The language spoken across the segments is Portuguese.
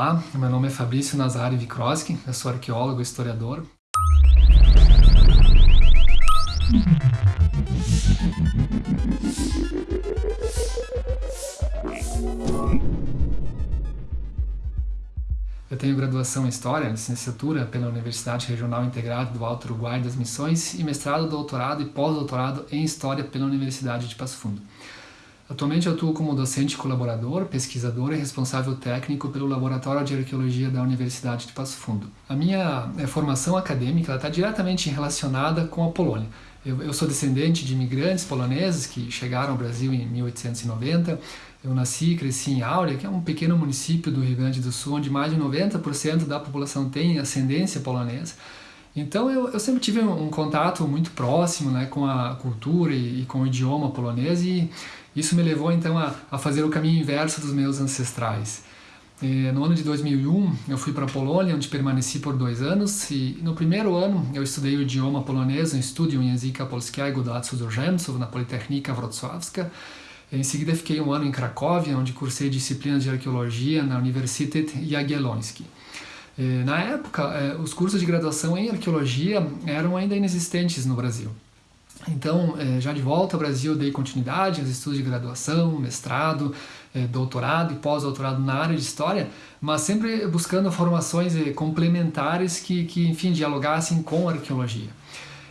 Olá, meu nome é Fabrício Nazari Vikroski, eu sou arqueólogo e historiador. Eu tenho graduação em História, licenciatura pela Universidade Regional Integrada do Alto Uruguai das Missões e mestrado, doutorado e pós-doutorado em História pela Universidade de Passo Fundo. Atualmente atuo como docente colaborador, pesquisador e responsável técnico pelo Laboratório de Arqueologia da Universidade de Passo Fundo. A minha é, formação acadêmica está diretamente relacionada com a Polônia. Eu, eu, sou descendente de imigrantes poloneses que chegaram ao Brasil em 1890. Eu nasci e cresci em Áurea, que é um pequeno município do Rio Grande do Sul, onde mais de 90% da população tem ascendência polonesa. Então eu, eu sempre tive um, um, contato muito próximo né, com a cultura e, e, com o idioma polonês e isso me levou então a, a fazer o caminho inverso dos meus ancestrais. Eh, no ano de 2001, eu fui para a Polônia, onde permaneci por dois anos, e no primeiro ano eu estudei o idioma polonês no Studium Języka Polskiego dla Cudzoziemców na Politechnika Wrocławska. Em seguida fiquei um ano em Cracóvia, onde cursei disciplinas de arqueologia na Uniwersytet Jagielloński. Eh, na época, eh, os cursos de graduação em arqueologia eram ainda inexistentes no Brasil. Então, é, já de volta ao Brasil, dei continuidade aos estudos de graduação, mestrado, é, doutorado e pós-doutorado na área de História, mas sempre buscando formações é, complementares que, que, enfim, dialogassem com a arqueologia.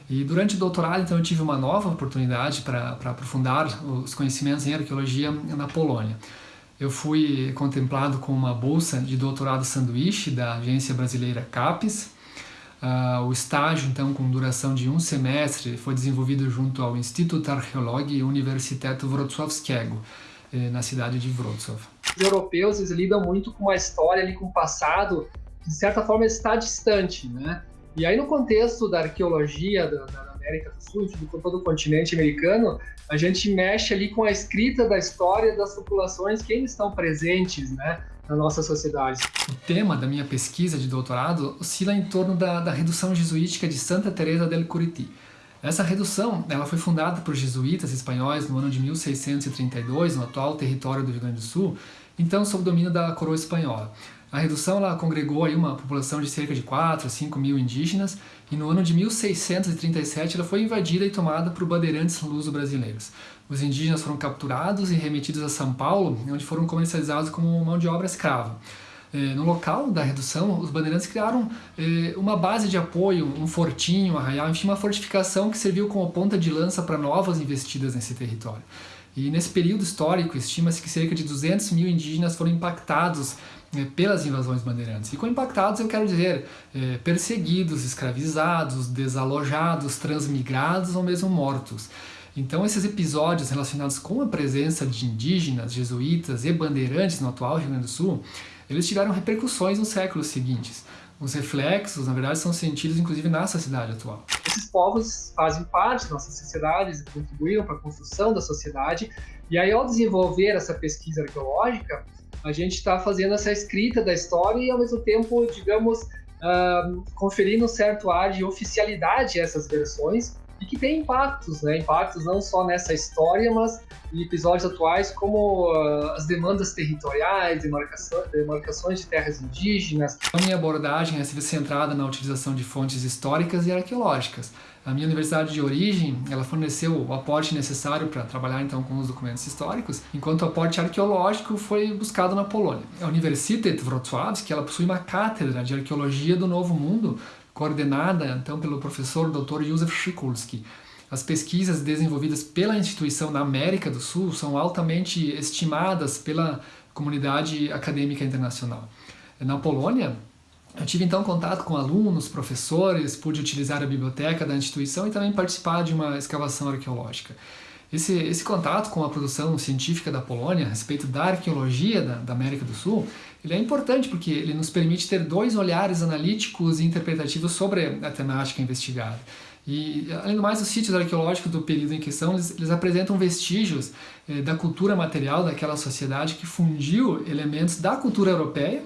E durante o doutorado, então, eu tive uma nova oportunidade para aprofundar os conhecimentos em arqueologia na Polônia. Eu fui contemplado com uma bolsa de doutorado sanduíche da agência brasileira CAPES, Uh, o estágio, então, com duração de um semestre, foi desenvolvido junto ao Instituto Archeologii Uniwersytetu Wrocławskiego, eh, na cidade de Wrocław. Os europeus eles lidam muito com a história, ali, com o passado, que de certa forma está distante, né? E aí no contexto da arqueologia da, da América do Sul, de todo o continente americano, a gente mexe ali com a escrita da história das populações que ainda estão presentes, né? na nossa sociedade. O tema da minha pesquisa de doutorado oscila em torno da, da redução jesuítica de Santa Teresa del Curiti. Essa redução ela foi fundada por jesuítas espanhóis no ano de 1632, no atual território do Rio Grande do Sul, então sob domínio da coroa espanhola. A redução ela congregou aí uma população de cerca de 4 a 5 mil indígenas e no ano de 1637 ela foi invadida e tomada por bandeirantes luso-brasileiros. Os indígenas foram capturados e remetidos a São Paulo, onde foram comercializados como mão de obra escrava. É, no local da redução, os bandeirantes criaram é, uma base de apoio, um fortinho, um arraial, enfim, uma fortificação que serviu como ponta de lança para novas investidas nesse território. E nesse período histórico, estima-se que cerca de 200 mil indígenas foram impactados é, pelas invasões bandeirantes. E com impactados eu quero dizer é, perseguidos, escravizados, desalojados, transmigrados ou mesmo mortos. Então esses episódios relacionados com a presença de indígenas, jesuítas e bandeirantes no atual Rio Grande do Sul, eles tiveram repercussões nos séculos seguintes. Os reflexos, na verdade, são sentidos inclusive na sociedade atual. Esses povos fazem parte das nossas sociedades, contribuíram para a construção da sociedade, e aí ao desenvolver essa pesquisa arqueológica, a gente está fazendo essa escrita da história e ao mesmo tempo, digamos, uh, conferindo um certo ar de oficialidade a essas versões, e que tem impactos, né? Impactos não só nessa história, mas em episódios atuais, como uh, as demandas territoriais, demarcações, de terras indígenas. A minha abordagem é centrada na utilização de fontes históricas e arqueológicas. A minha universidade de origem, ela forneceu o aporte necessário para trabalhar então com os documentos históricos, enquanto o aporte arqueológico foi buscado na Polônia. A Universitet Wrocławski, ela possui uma cátedra de arqueologia do Novo Mundo, coordenada então pelo professor Dr. Józef Szykulski. As pesquisas desenvolvidas pela instituição na América do Sul são altamente estimadas pela comunidade acadêmica internacional. Na Polônia, eu tive então contato com alunos, professores, pude utilizar a biblioteca da instituição e também participar de uma escavação arqueológica. Esse, esse contato com a produção científica da Polônia a respeito da arqueologia da, da, América do Sul, ele é importante porque ele nos permite ter dois olhares analíticos e interpretativos sobre a temática investigada. E, além do mais, os sítios arqueológicos do período em questão, eles, eles apresentam vestígios eh, da cultura material daquela sociedade que fundiu elementos da cultura europeia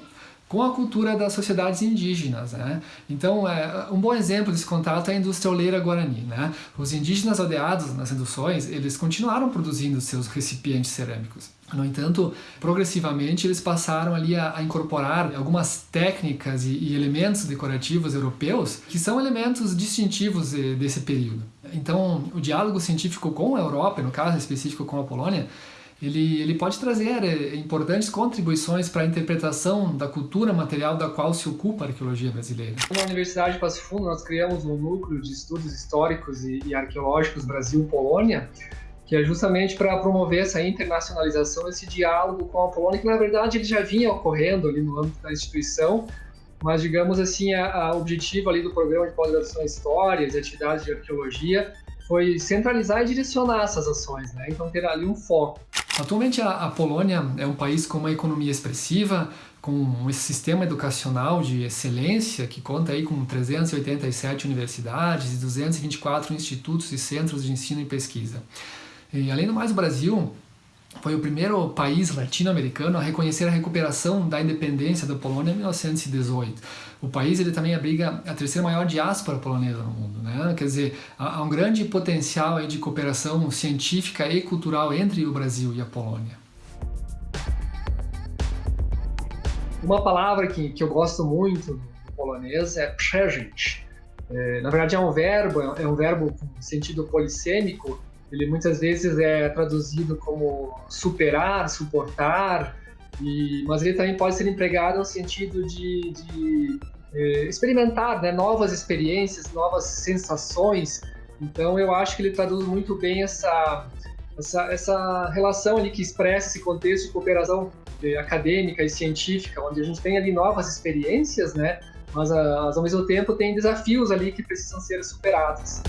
com a cultura das sociedades indígenas. Né? Então, é, um bom exemplo desse contato é a indústria oleira guarani. Né? Os indígenas aldeados nas reduções, eles continuaram produzindo seus recipientes cerâmicos. No entanto, progressivamente eles passaram ali a, a incorporar algumas técnicas e, e, elementos decorativos europeus que são elementos distintivos de, desse período. Então, o diálogo científico com a Europa, no caso específico com a Polônia, ele, ele pode trazer é, importantes contribuições para a interpretação da cultura material da qual se ocupa a arqueologia brasileira. Na Universidade de Passo Fundo, nós criamos um núcleo de estudos históricos e, e arqueológicos Brasil-Polônia, que é justamente para promover essa internacionalização, esse diálogo com a Polônia, que na verdade ele já vinha ocorrendo ali no âmbito da instituição, mas digamos assim, o objetivo ali do programa de pós-graduação em Histórias e atividades de arqueologia foi centralizar e direcionar essas ações, né? então ter ali um foco. Atualmente a, a Polônia é um país com uma economia expressiva, com esse sistema educacional de excelência que conta aí com 387 universidades e 224 institutos e centros de ensino e pesquisa. E além do mais, o Brasil foi o primeiro país latino-americano a reconhecer a recuperação da independência da Polônia em 1918. O país ele também abriga a terceira maior diáspora polonesa no mundo, né? Quer dizer, há um grande potencial aí de cooperação científica e cultural entre o Brasil e a Polônia. Uma palavra que, que eu gosto muito no polonês é przeżyć. É, na verdade é um verbo, é um verbo com sentido polissêmico ele muitas vezes é traduzido como superar, suportar, e, mas ele também pode ser empregado no sentido de, de é, experimentar né, novas experiências, novas sensações. Então eu acho que ele traduz muito bem essa, essa, essa relação ali que expressa esse contexto de cooperação é, acadêmica e científica, onde a gente tem ali novas experiências, né? Mas, mas ao mesmo tempo tem desafios ali que precisam ser superados.